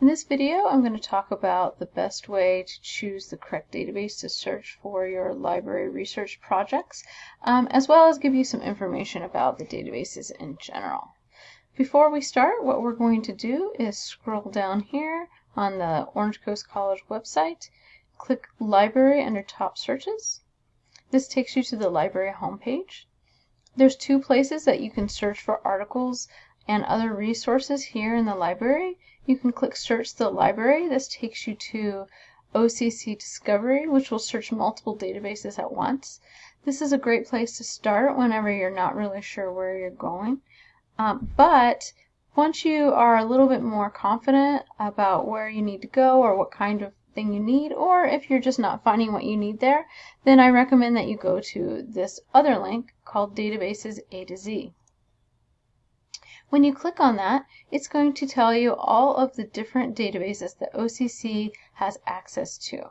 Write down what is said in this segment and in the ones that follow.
In this video, I'm going to talk about the best way to choose the correct database to search for your library research projects, um, as well as give you some information about the databases in general. Before we start, what we're going to do is scroll down here on the Orange Coast College website, click Library under Top Searches. This takes you to the library homepage. There's two places that you can search for articles and other resources here in the library. You can click Search the Library. This takes you to OCC Discovery, which will search multiple databases at once. This is a great place to start whenever you're not really sure where you're going. Um, but once you are a little bit more confident about where you need to go or what kind of thing you need, or if you're just not finding what you need there, then I recommend that you go to this other link called Databases A to Z. When you click on that, it's going to tell you all of the different databases that OCC has access to.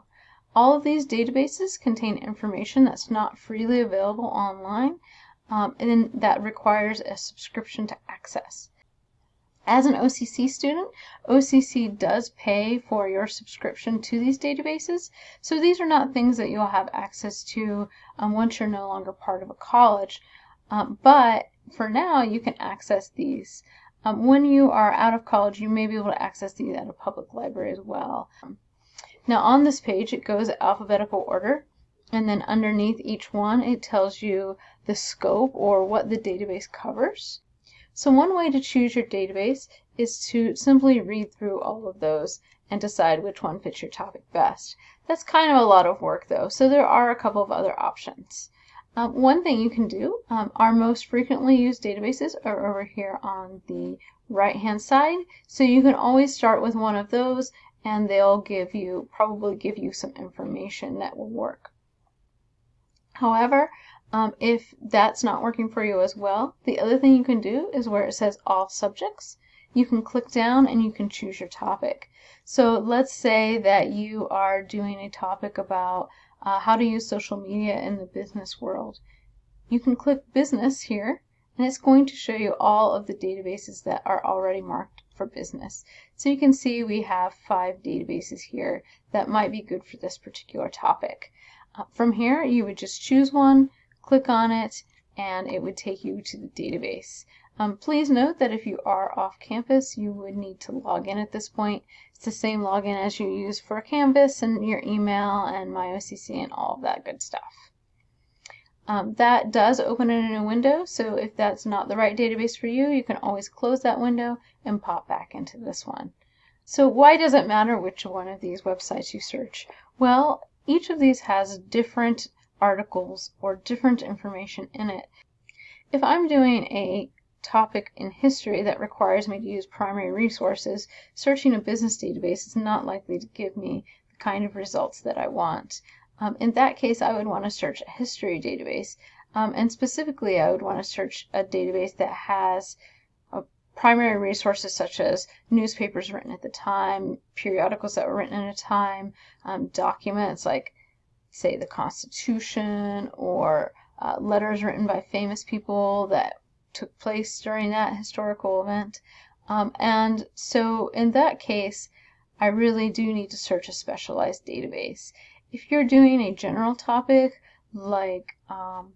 All of these databases contain information that's not freely available online um, and that requires a subscription to access. As an OCC student, OCC does pay for your subscription to these databases, so these are not things that you'll have access to um, once you're no longer part of a college. Um, but for now, you can access these. Um, when you are out of college, you may be able to access these at a public library as well. Now on this page, it goes alphabetical order, and then underneath each one, it tells you the scope or what the database covers. So one way to choose your database is to simply read through all of those and decide which one fits your topic best. That's kind of a lot of work though, so there are a couple of other options. Um, one thing you can do, um, our most frequently used databases are over here on the right hand side. So you can always start with one of those and they'll give you, probably give you some information that will work. However, um, if that's not working for you as well, the other thing you can do is where it says all subjects, you can click down and you can choose your topic. So let's say that you are doing a topic about uh, how to use social media in the business world. You can click business here and it's going to show you all of the databases that are already marked for business. So you can see we have five databases here that might be good for this particular topic. Uh, from here you would just choose one, click on it, and it would take you to the database. Um, please note that if you are off campus, you would need to log in at this point. It's the same login as you use for Canvas and your email and MyOCC and all of that good stuff. Um, that does open in a new window, so if that's not the right database for you, you can always close that window and pop back into this one. So why does it matter which one of these websites you search? Well, each of these has different articles or different information in it. If I'm doing a topic in history that requires me to use primary resources, searching a business database is not likely to give me the kind of results that I want. Um, in that case, I would want to search a history database, um, and specifically I would want to search a database that has uh, primary resources such as newspapers written at the time, periodicals that were written at a time, um, documents like, say, the Constitution, or uh, letters written by famous people that took place during that historical event. Um, and so in that case, I really do need to search a specialized database. If you're doing a general topic like um,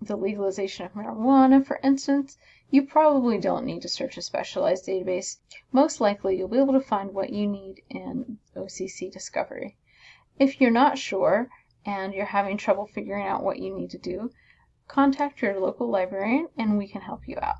the legalization of marijuana, for instance, you probably don't need to search a specialized database. Most likely you'll be able to find what you need in OCC Discovery. If you're not sure and you're having trouble figuring out what you need to do, contact your local librarian and we can help you out.